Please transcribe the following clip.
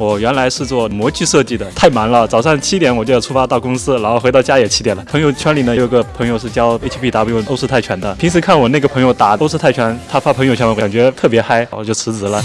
我原来是做模具设计的，太忙了，早上七点我就要出发到公司，然后回到家也七点了。朋友圈里呢有个朋友是教 HPW 欧式泰拳的，平时看我那个朋友打欧式泰拳，他发朋友圈，我感觉特别嗨，我就辞职了。